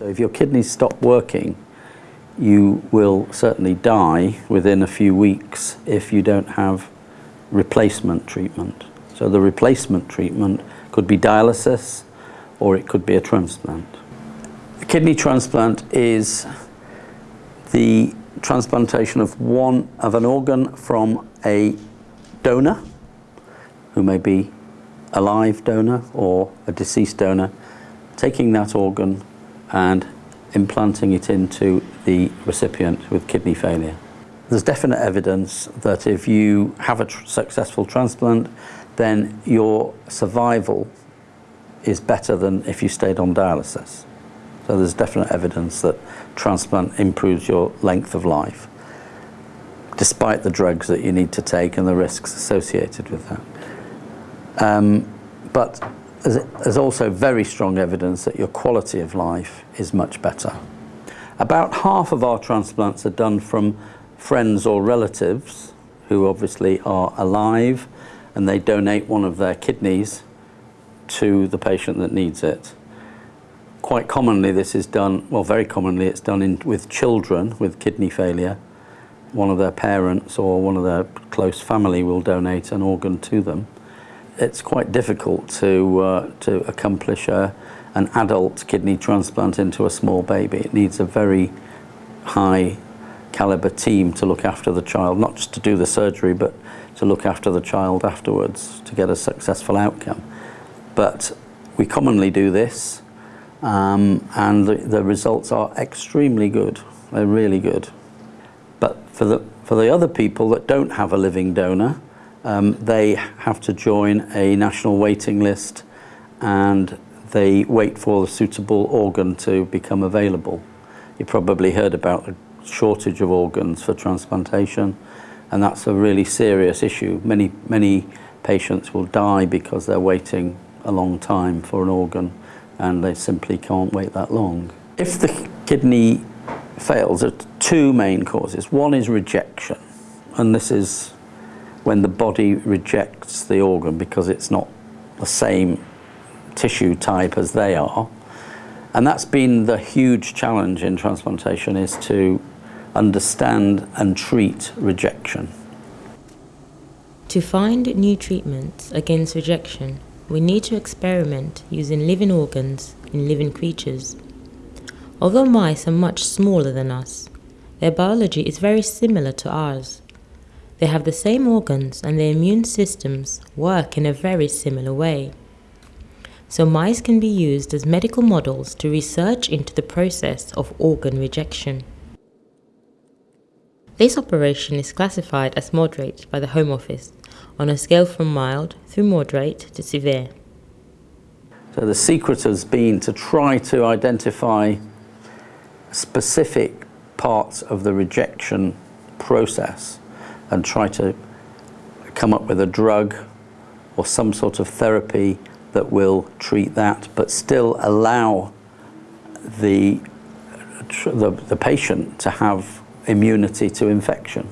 So if your kidneys stop working, you will certainly die within a few weeks if you don't have replacement treatment. So the replacement treatment could be dialysis or it could be a transplant. A kidney transplant is the transplantation of one of an organ from a donor who may be a live donor or a deceased donor, taking that organ and implanting it into the recipient with kidney failure. There's definite evidence that if you have a tr successful transplant, then your survival is better than if you stayed on dialysis. So there's definite evidence that transplant improves your length of life, despite the drugs that you need to take and the risks associated with that. Um, but there's also very strong evidence that your quality of life is much better. About half of our transplants are done from friends or relatives who obviously are alive and they donate one of their kidneys to the patient that needs it. Quite commonly this is done, well very commonly it's done in, with children with kidney failure. One of their parents or one of their close family will donate an organ to them. It's quite difficult to, uh, to accomplish a, an adult kidney transplant into a small baby. It needs a very high caliber team to look after the child, not just to do the surgery, but to look after the child afterwards to get a successful outcome. But we commonly do this um, and the, the results are extremely good. They're really good. But for the, for the other people that don't have a living donor, um, they have to join a national waiting list and they wait for the suitable organ to become available. You probably heard about the shortage of organs for transplantation and that's a really serious issue. Many, many patients will die because they're waiting a long time for an organ and they simply can't wait that long. If the kidney fails, there are two main causes. One is rejection, and this is when the body rejects the organ because it's not the same tissue type as they are. And that's been the huge challenge in transplantation is to understand and treat rejection. To find new treatments against rejection, we need to experiment using living organs in living creatures. Although mice are much smaller than us, their biology is very similar to ours. They have the same organs and their immune systems work in a very similar way. So mice can be used as medical models to research into the process of organ rejection. This operation is classified as moderate by the Home Office on a scale from mild through moderate to severe. So the secret has been to try to identify specific parts of the rejection process and try to come up with a drug or some sort of therapy that will treat that but still allow the, the, the patient to have immunity to infection.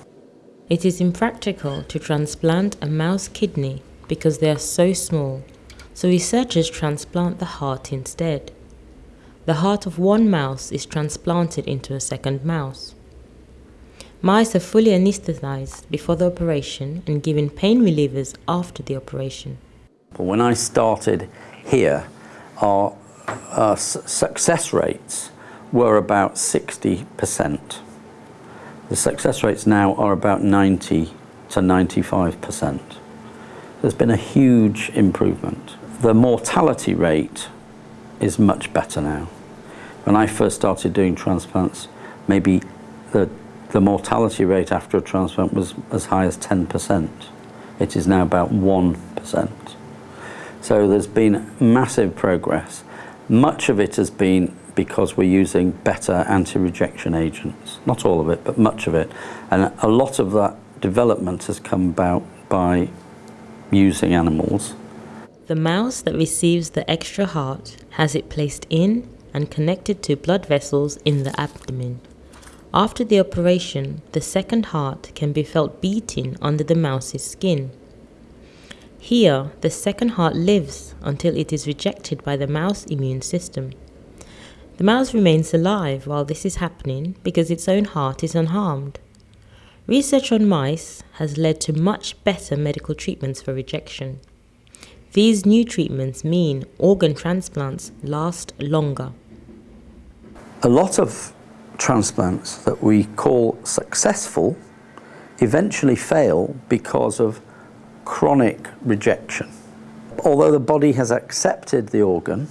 It is impractical to transplant a mouse kidney because they are so small, so researchers transplant the heart instead. The heart of one mouse is transplanted into a second mouse. Mice are fully anesthetized before the operation and given pain relievers after the operation. When I started here, our, uh, our success rates were about 60 percent. The success rates now are about 90 to 95%. There's been a huge improvement. The mortality rate is much better now. When I first started doing transplants, maybe the, the mortality rate after a transplant was as high as 10%. It is now about 1%. So there's been massive progress. Much of it has been because we're using better anti-rejection agents. Not all of it, but much of it. And a lot of that development has come about by using animals. The mouse that receives the extra heart has it placed in and connected to blood vessels in the abdomen. After the operation, the second heart can be felt beating under the mouse's skin. Here, the second heart lives until it is rejected by the mouse immune system. The mouse remains alive while this is happening because its own heart is unharmed. Research on mice has led to much better medical treatments for rejection. These new treatments mean organ transplants last longer. A lot of transplants that we call successful eventually fail because of chronic rejection. Although the body has accepted the organ,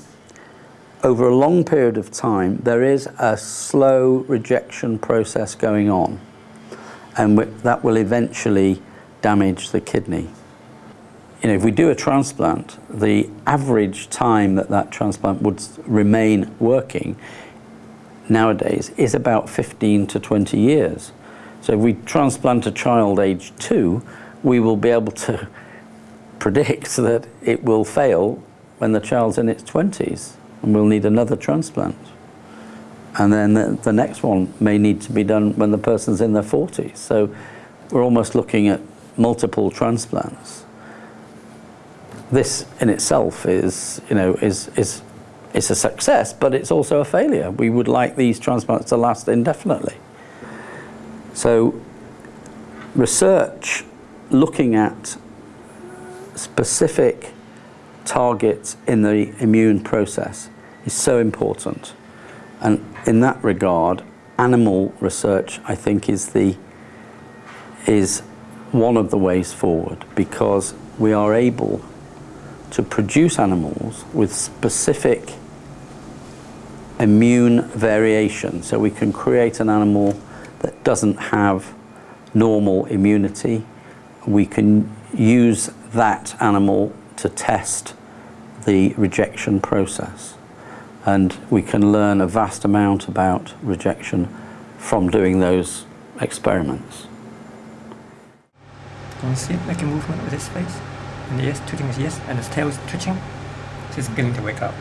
over a long period of time, there is a slow rejection process going on, and that will eventually damage the kidney. You know, if we do a transplant, the average time that that transplant would remain working nowadays is about 15 to 20 years. So if we transplant a child age two, we will be able to predict that it will fail when the child's in its 20s and we'll need another transplant. And then the, the next one may need to be done when the person's in their 40s. So we're almost looking at multiple transplants. This in itself is, you know, is, is, is a success, but it's also a failure. We would like these transplants to last indefinitely. So research looking at specific targets in the immune process is so important. And in that regard, animal research, I think, is the is one of the ways forward because we are able to produce animals with specific immune variation. So we can create an animal that doesn't have normal immunity. We can use that animal to test the rejection process. And we can learn a vast amount about rejection from doing those experiments. Can you see it making movement with its face? And yes, twitching is yes, and its tail is twitching. So it's beginning to wake up.